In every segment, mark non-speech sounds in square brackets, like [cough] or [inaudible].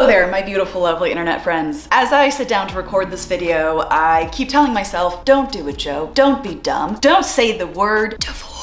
Hello there, my beautiful, lovely internet friends. As I sit down to record this video, I keep telling myself, don't do it, Jo. Don't be dumb. Don't say the word divorce.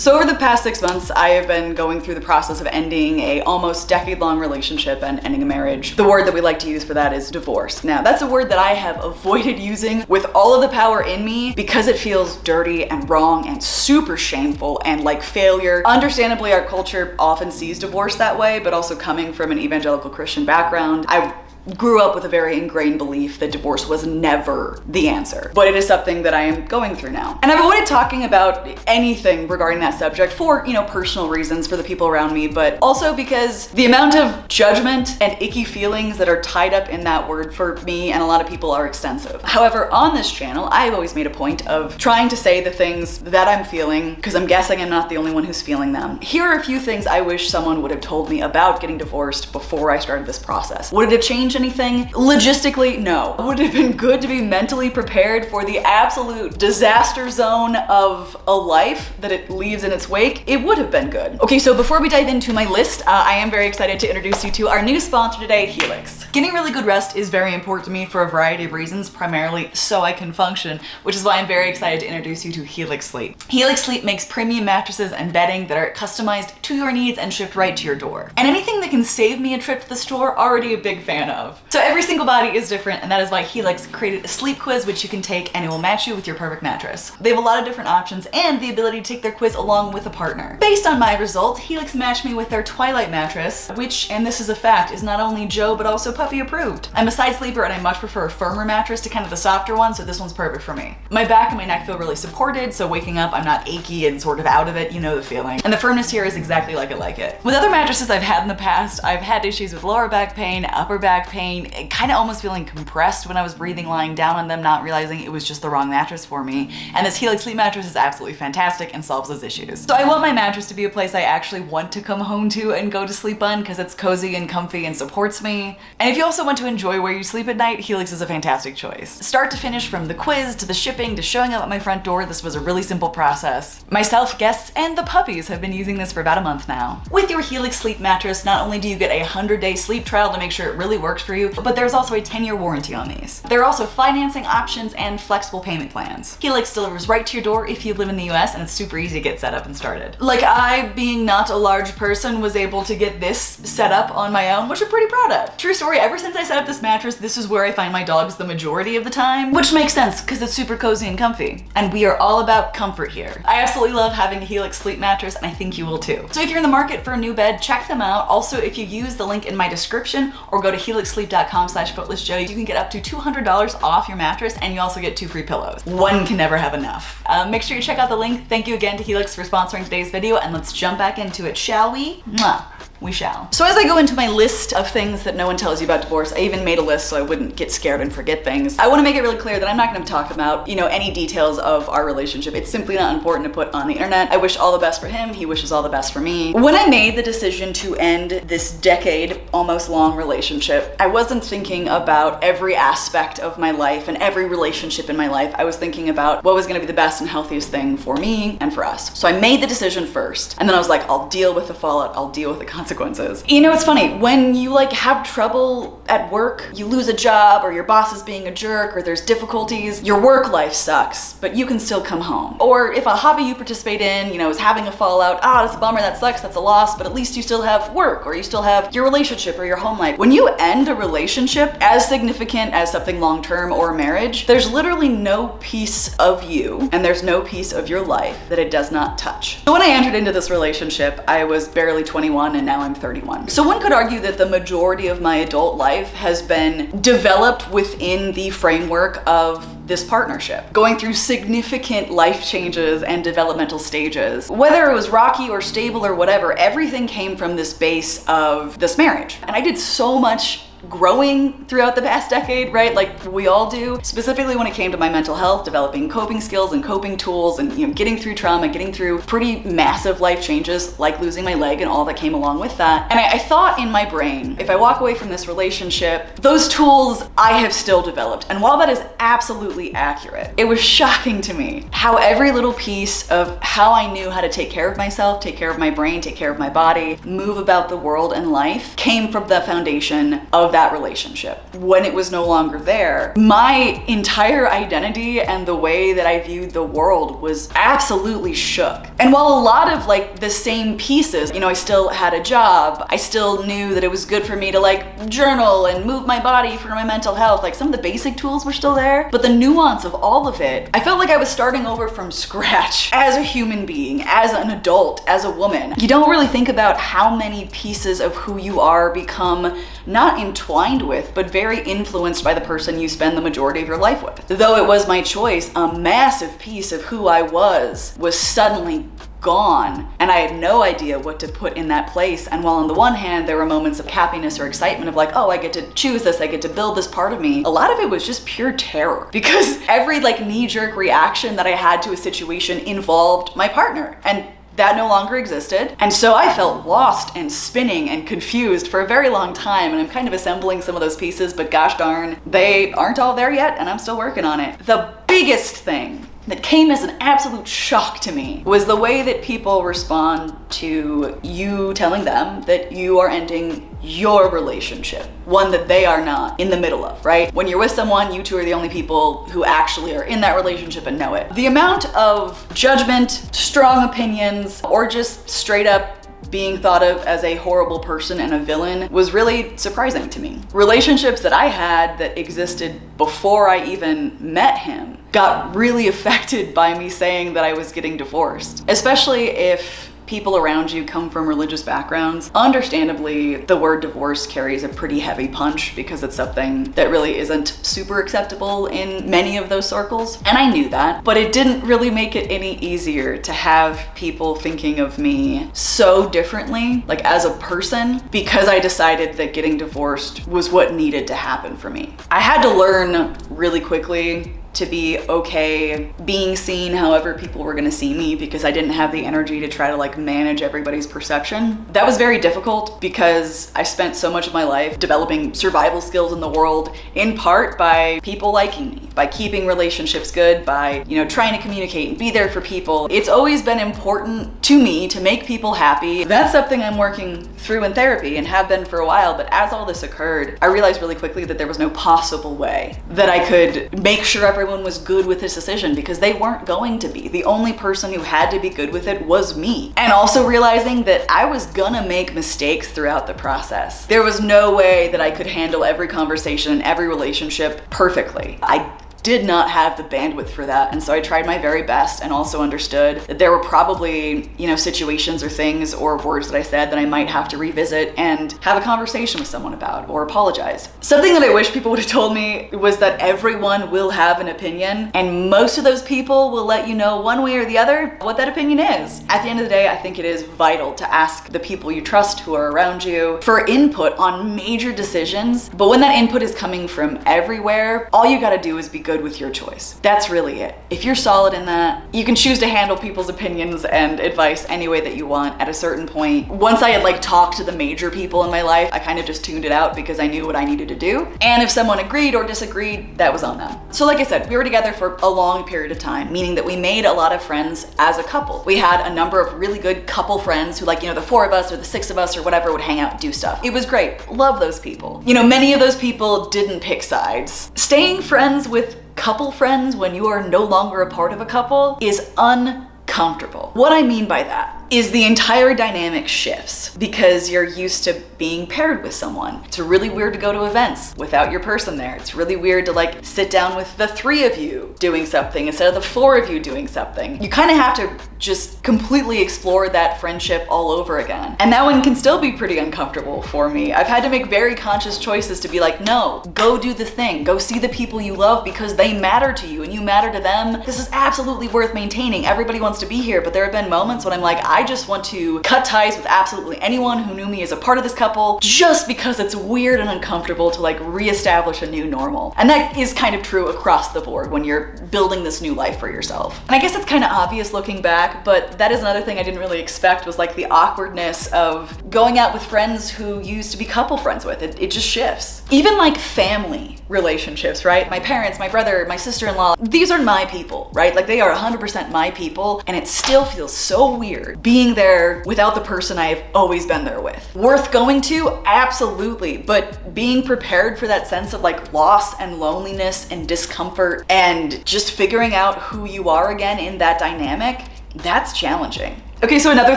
So over the past six months, I have been going through the process of ending a almost decade-long relationship and ending a marriage. The word that we like to use for that is divorce. Now, that's a word that I have avoided using with all of the power in me because it feels dirty and wrong and super shameful and like failure. Understandably, our culture often sees divorce that way, but also coming from an evangelical Christian background, I grew up with a very ingrained belief that divorce was never the answer, but it is something that I am going through now. And I've avoided talking about anything regarding that subject for, you know, personal reasons for the people around me, but also because the amount of judgment and icky feelings that are tied up in that word for me and a lot of people are extensive. However, on this channel, I've always made a point of trying to say the things that I'm feeling because I'm guessing I'm not the only one who's feeling them. Here are a few things I wish someone would have told me about getting divorced before I started this process. Would it have changed anything? Logistically, no. Would it have been good to be mentally prepared for the absolute disaster zone of a life that it leaves in its wake? It would have been good. Okay, so before we dive into my list, uh, I am very excited to introduce you to our new sponsor today, Helix. Getting really good rest is very important to me for a variety of reasons, primarily so I can function, which is why I'm very excited to introduce you to Helix Sleep. Helix Sleep makes premium mattresses and bedding that are customized to your needs and shipped right to your door. And anything that can save me a trip to the store, already a big fan of. So every single body is different and that is why Helix created a sleep quiz which you can take and it will match you with your perfect mattress. They have a lot of different options and the ability to take their quiz along with a partner. Based on my results, Helix matched me with their Twilight mattress, which, and this is a fact, is not only Jo but also Puffy approved. I'm a side sleeper and I much prefer a firmer mattress to kind of the softer one, so this one's perfect for me. My back and my neck feel really supported, so waking up I'm not achy and sort of out of it, you know the feeling. And the firmness here is exactly like I like it. With other mattresses I've had in the past, I've had issues with lower back pain, upper back pain, kind of almost feeling compressed when I was breathing mm-hmm. lying down on them, not realizing it was just the wrong mattress for me. And this Helix Sleep mattress is absolutely fantastic and solves those issues. So I want my mattress to be a place I actually want to come home to and go to sleep on because it's cozy and comfy and supports me. And if you also want to enjoy where you sleep at night, Helix is a fantastic choice. Start to finish from the quiz to the shipping to showing up at my front door, this was a really simple process. Myself, guests, and the puppies have been using this for about a month now. With your Helix Sleep mattress, not only do you get a 100 day sleep trial to make sure it really works for you, but there's also a 10 year warranty on these. There are also financing options and flexible payment plans. Helix delivers right to your door if you live in the US and it's super easy to get set up and started. Like I, being not a large person, was able to get this set up on my own, which I'm pretty proud of. True story, ever since I set up this mattress, this is where I find my dogs the majority of the time, which makes sense because it's super cozy and comfy. And we are all about comfort here. I absolutely love having a Helix sleep mattress and I think you will too. So if you're in the market for a new bed, check them out. Also, if you use the link in my description or go to helixsleep.com slash footlessjo, you can get up to $200 off your mattress and you also get two free pillows. One can never have enough. Um, make sure you check out the link. Thank you again to Helix for sponsoring today's video and let's jump back into it, shall we? Mwah we shall. So as I go into my list of things that no one tells you about divorce, I even made a list so I wouldn't get scared and forget things. I wanna make it really clear that I'm not gonna talk about, you know, any details of our relationship. It's simply not important to put on the internet. I wish all the best for him. He wishes all the best for me. When I made the decision to end this decade, almost long relationship, I wasn't thinking about every aspect of my life and every relationship in my life. I was thinking about what was gonna be the best and healthiest thing for me and for us. So I made the decision first. And then I was like, I'll deal with the fallout. I'll deal with the consequences consequences. You know, it's funny, when you like have trouble at work, you lose a job or your boss is being a jerk or there's difficulties, your work life sucks, but you can still come home. Or if a hobby you participate in, you know, is having a fallout, ah, that's a bummer, that sucks, that's a loss, but at least you still have work or you still have your relationship or your home life. When you end a relationship as significant as something long-term or marriage, there's literally no piece of you and there's no piece of your life that it does not touch. So when I entered into this relationship, I was barely 21 and now now I'm 31. So one could argue that the majority of my adult life has been developed within the framework of this partnership, going through significant life changes and developmental stages. Whether it was rocky or stable or whatever, everything came from this base of this marriage. And I did so much growing throughout the past decade, right? Like we all do, specifically when it came to my mental health, developing coping skills and coping tools and, you know, getting through trauma, getting through pretty massive life changes like losing my leg and all that came along with that. And I, I thought in my brain, if I walk away from this relationship, those tools I have still developed. And while that is absolutely accurate, it was shocking to me how every little piece of how I knew how to take care of myself, take care of my brain, take care of my body, move about the world and life came from the foundation of of that relationship. When it was no longer there, my entire identity and the way that I viewed the world was absolutely shook. And while a lot of like the same pieces, you know, I still had a job, I still knew that it was good for me to like journal and move my body for my mental health, like some of the basic tools were still there, but the nuance of all of it, I felt like I was starting over from scratch [laughs] as a human being, as an adult, as a woman. You don't really think about how many pieces of who you are become not entwined with, but very influenced by the person you spend the majority of your life with. Though it was my choice, a massive piece of who I was was suddenly gone and I had no idea what to put in that place. And while on the one hand, there were moments of happiness or excitement of like, oh, I get to choose this, I get to build this part of me. A lot of it was just pure terror [laughs] because every like knee jerk reaction that I had to a situation involved my partner. And that no longer existed. And so I felt lost and spinning and confused for a very long time. And I'm kind of assembling some of those pieces, but gosh darn, they aren't all there yet and I'm still working on it. The biggest thing that came as an absolute shock to me was the way that people respond to you telling them that you are ending your relationship, one that they are not in the middle of, right? When you're with someone, you two are the only people who actually are in that relationship and know it. The amount of judgment, strong opinions, or just straight up being thought of as a horrible person and a villain was really surprising to me. Relationships that I had that existed before I even met him got really [laughs] affected by me saying that I was getting divorced, especially if people around you come from religious backgrounds. Understandably, the word divorce carries a pretty heavy punch because it's something that really isn't super acceptable in many of those circles. And I knew that, but it didn't really make it any easier to have people thinking of me so differently, like as a person, because I decided that getting divorced was what needed to happen for me. I had to learn really quickly to be okay being seen however people were gonna see me because I didn't have the energy to try to like manage everybody's perception. That was very difficult because I spent so much of my life developing survival skills in the world in part by people liking me, by keeping relationships good, by, you know, trying to communicate and be there for people. It's always been important to me to make people happy. That's something I'm working through in therapy and have been for a while, but as all this occurred, I realized really quickly that there was no possible way that I could make sure everyone was good with this decision because they weren't going to be. The only person who had to be good with it was me. And also realizing that I was gonna make mistakes throughout the process. There was no way that I could handle every conversation and every relationship perfectly. I did not have the bandwidth for that. And so I tried my very best and also understood that there were probably, you know, situations or things or words that I said that I might have to revisit and have a conversation with someone about or apologize. Something that I wish people [laughs] would have told me was that everyone will have an opinion and most of those people will let you know one way or the other what that opinion is. At the end of the day, I think it is vital to ask the people you trust who are around you for input on major decisions. But when that input is coming from everywhere, all you gotta do is be good with your choice. That's really it. If you're solid in that, you can choose to handle people's opinions and advice any way that you want at a certain point. Once I had like talked to the major people in my life, I kind of just tuned it out because I knew what I needed to do. And if someone agreed or disagreed, that was on them. So like I said, we were together for a long period of time, meaning that we made a lot of friends as a couple. We had a number of really good couple friends who like, you know, the four of us or the six of us or whatever would hang out and do stuff. It was great. Love those people. You know, many of those people didn't pick sides. Staying friends with couple friends when you are no longer a part of a couple is uncomfortable. What I mean by that is the entire dynamic shifts because you're used to being paired with someone. It's really weird to go to events without your person there. It's really weird to like sit down with the three of you doing something instead of the four of you doing something. You kind of have to just completely explore that friendship all over again. And that one can still be pretty uncomfortable for me. I've had to make very conscious choices to be like, no, go do the thing. Go see the people you love because they matter to you and you matter to them. This is absolutely worth maintaining. Everybody wants to be here, but there have been moments when I'm like, I just want to cut ties with absolutely anyone who knew me as a part of this couple just because it's weird and uncomfortable to like reestablish a new normal. And that is kind of true across the board when you're building this new life for yourself. And I guess it's kind of obvious looking back track, but that is another thing I didn't really expect was like the awkwardness of going out with friends who used to be couple friends with. It, it just shifts. Even like family relationships, right? My parents, my brother, my sister-in-law, these are my people, right? Like they are 100% my people and it still feels so weird being there without the person I've always been there with. Worth going to? Absolutely. But being prepared for that sense of like loss and loneliness and discomfort and just figuring out who you are again in that dynamic, that's challenging. Okay, so another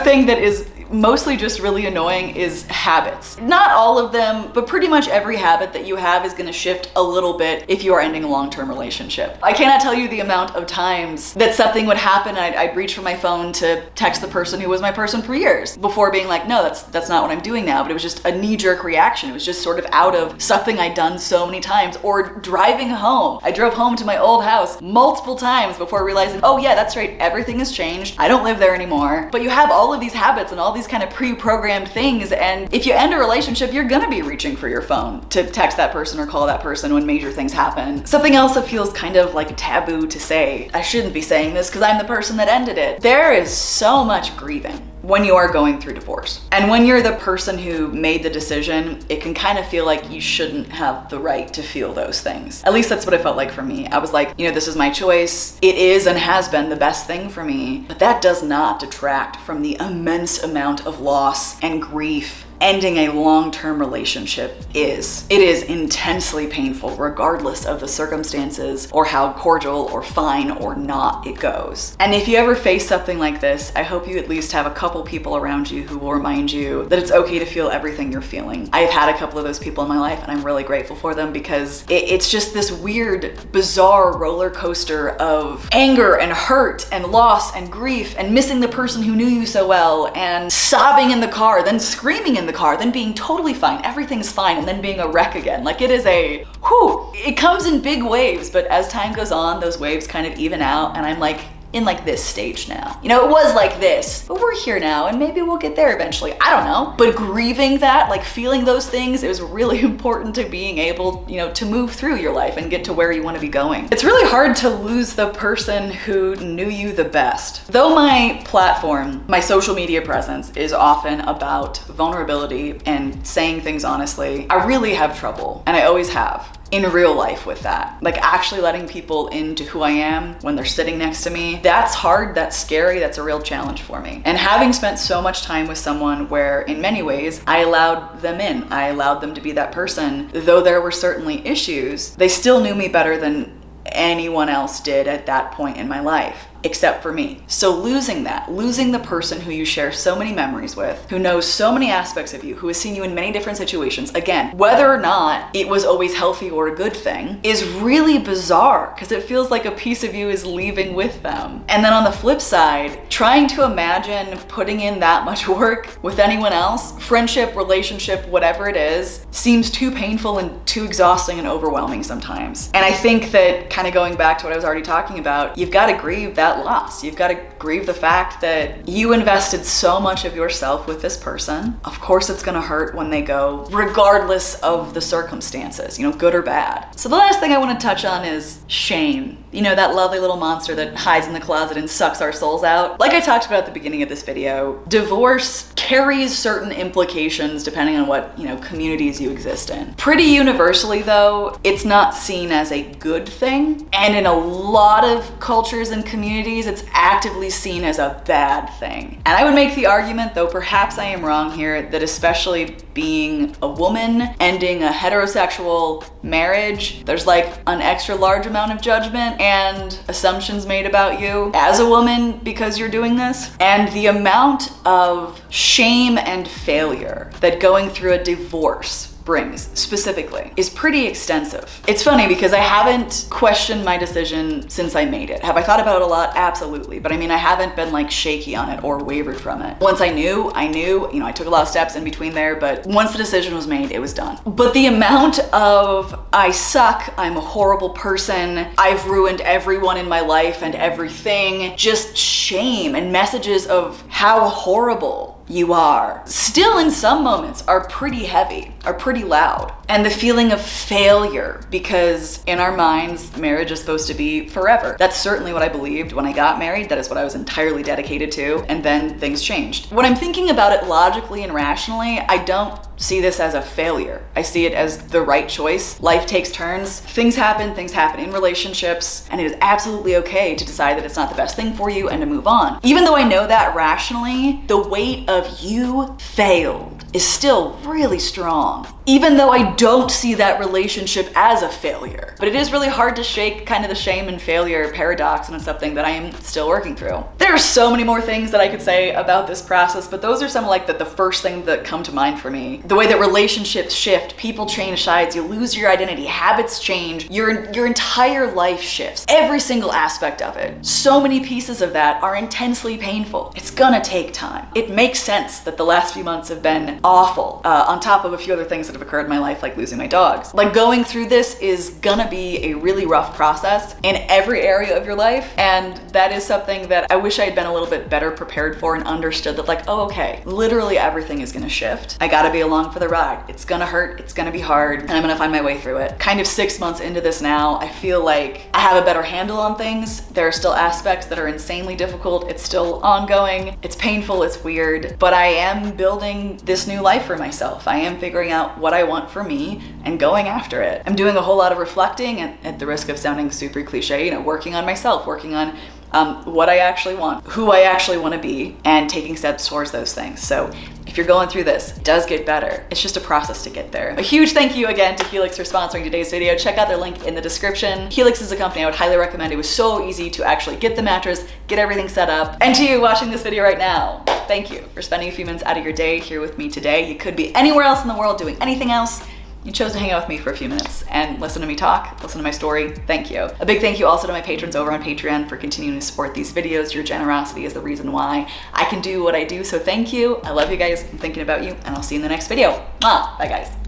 thing that is mostly just really annoying is habits. Not all of them, but pretty much every habit that you have is gonna shift a little bit if you are ending a long-term relationship. I cannot tell you the amount of times that something would happen I'd, I'd, reach for my phone to text the person who was my person for years before being like, no, that's, that's not what I'm doing now. But it was just a knee-jerk reaction. It was just sort of out of something I'd done so many times or driving home. I drove home to my old house multiple times before realizing, oh yeah, that's right, everything has changed. I don't live there anymore. But you have all of these habits and all these kind of pre-programmed things. And if you end a relationship, you're gonna be reaching for your phone to text that person or call that person when major things happen. Something else that feels kind of like a taboo to say. I shouldn't be saying this because I'm the person that ended it. There is so much grieving when you are going through divorce. And when you're the person who made the decision, it can kind of feel like you shouldn't have the right to feel those things. At least that's what it felt like for me. I was like, you know, this is my choice. It is and has been the best thing for me, but that does not detract from the immense amount of loss and grief ending a long-term relationship is. It is intensely painful regardless of the circumstances or how cordial or fine or not it goes. And if you ever face something like this, I hope you at least have a couple people around you who will remind you that it's okay to feel everything you're feeling. I've had a couple of those people in my life and I'm really grateful for them because it, it's just this weird, bizarre roller coaster of anger and hurt and loss and grief and missing the person who knew you so well and sobbing in the car, then screaming in in the car, then being totally fine, everything's fine, and then being a wreck again. Like it is a, whew, it comes in big waves, but as time goes on, those waves kind of even out, and I'm like, in like this stage now. You know, it was like this, but we're here now and maybe we'll get there eventually. I don't know. But grieving that, like feeling those things it was really [laughs] important to being able, you know, to move through your life and get to where you want to be going. It's really hard to lose the person who knew you the best. Though my platform, my social media presence is often about vulnerability and saying things honestly, I really have trouble and I always have in real life with that. Like actually letting people into who I am when they're sitting next to me. That's hard, that's scary, that's a real challenge for me. And having spent so much time with someone where in many ways I allowed them in, I allowed them to be that person, though there were certainly issues, they still knew me better than anyone else did at that point in my life except for me. So losing that, losing the person who you share so many memories with, who knows so many aspects of you, who has seen you in many different situations, again, whether or not it was always healthy or a good thing, is really bizarre because it feels like a piece of you is leaving with them. And then on the flip side, trying to imagine putting in that much [laughs] work with anyone else, friendship, relationship, whatever it is, seems too painful and too exhausting and overwhelming sometimes. And I think that kind of going back to what I was already talking about, you've got to grieve that that loss. You've got to grieve the fact that you invested so much of yourself with this person. Of course it's gonna hurt when they go, regardless of the circumstances, you know, good or bad. So the last thing I wanna touch on is shame. You know, that lovely little monster that hides in the closet and sucks our souls out. Like I talked about at the beginning of this video, divorce carries certain implications depending on what, you know, communities you exist in. Pretty universally though, it's not seen as a good thing. And in a lot of cultures and communities, it's actively seen as a bad thing. And I would make the argument, though perhaps I am wrong here, that especially being a woman, ending a heterosexual marriage, there's like an extra large amount of judgment and assumptions made about you as a woman because you're doing this. And the amount of shame and failure that going through a divorce brings specifically is pretty extensive. It's funny because I haven't questioned my decision since I made it. Have I thought about it a lot? Absolutely. But I mean, I haven't been like shaky on it or wavered from it. Once I knew, I knew, you know, I took a lot of steps in between there, but once the decision was made, it was done. But the amount of I suck, I'm a horrible person, I've ruined everyone in my life and everything, just shame and messages of how horrible you are, still in some moments are pretty heavy, are pretty loud. And the feeling of failure, because in our minds, marriage is supposed to be forever. That's certainly what I believed when I got married. That is what I was entirely dedicated to. And then things changed. When I'm thinking about it logically and rationally, I don't see this as a failure. I see it as the right choice. Life takes turns. Things happen, things happen in relationships, and it is absolutely okay to decide that it's not the best thing for you and to move on. Even though I know that rationally, the weight of you failed is still really strong. Even though I don't see that relationship as a failure. But it is really hard to shake kind of the shame and failure paradox and it's something that I am still working through. There are so many more things that I could say about this process, but those are some like the, the first thing that come to mind for me. The way that relationships shift, people change sides, you lose your identity, habits change, your, your entire life shifts. Every single aspect of it. So many pieces of that are intensely painful. It's gonna take time. It makes sense that the last few months have been awful, uh, on top of a few other things that have occurred in my life, like losing my dogs. Like going through this is gonna be a really rough process in every area of your life. And that is something that I wish I had been a little bit better prepared for and understood that like, oh, okay, literally everything is gonna shift. I gotta be along for the ride. It's gonna hurt, it's gonna be hard, and I'm gonna find my way through it. Kind of six months into this now, I feel like I have a better handle on things. There are still aspects that are insanely difficult. It's still ongoing. It's painful, it's weird, but I am building this new life for myself. I am figuring out what I want for me and going after it. I'm doing a whole lot of reflecting and at the risk of sounding super cliche, you know, working on myself, working on um, what I actually want, who I actually want to be, and taking steps towards those things. So if you're going through this, it does get better. It's just a process to get there. A huge thank you again to Helix for sponsoring today's video. Check out their link in the description. Helix is a company I would highly recommend. It was so easy to actually get the mattress, get everything set up. And to you watching this video right now, thank you for spending a few minutes out of your day here with me today. You could be anywhere else in the world doing anything else you chose to hang out with me for a few minutes and listen to me talk, listen to my story. Thank you. A big thank you also to my patrons over on Patreon for continuing to support these videos. Your generosity is the reason why I can do what I do. So thank you. I love you guys. I'm thinking about you and I'll see you in the next video. Bye guys.